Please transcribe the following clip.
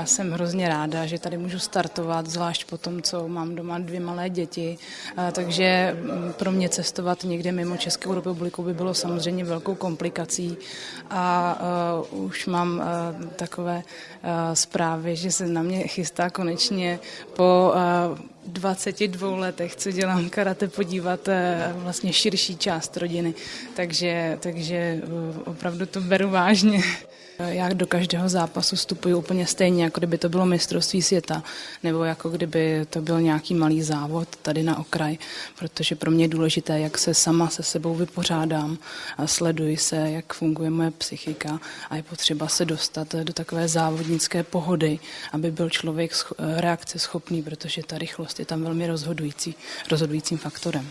já jsem hrozně ráda, že tady můžu startovat, zvlášť po tom, co mám doma dvě malé děti. Takže mm, pro mě cestovat někde mimo Českou republiku by bylo samozřejmě velkou komplikací. A uh, už mám uh, takové zprávy, že se na mě chystá konečně po 22 letech, co dělám karate, podívat vlastně širší část rodiny. Takže, takže opravdu to beru vážně. Já do každého zápasu vstupuji úplně stejně, jako kdyby to bylo mistrovství světa, nebo jako kdyby to byl nějaký malý závod tady na okraj, protože pro mě je důležité, jak se sama se sebou vypořádám a sleduji se, jak funguje moje psychika a je potřeba se dostat do takové závodnické pohody, aby byl člověk reakce schopný, protože ta rychlost je tam velmi rozhodující, rozhodujícím faktorem.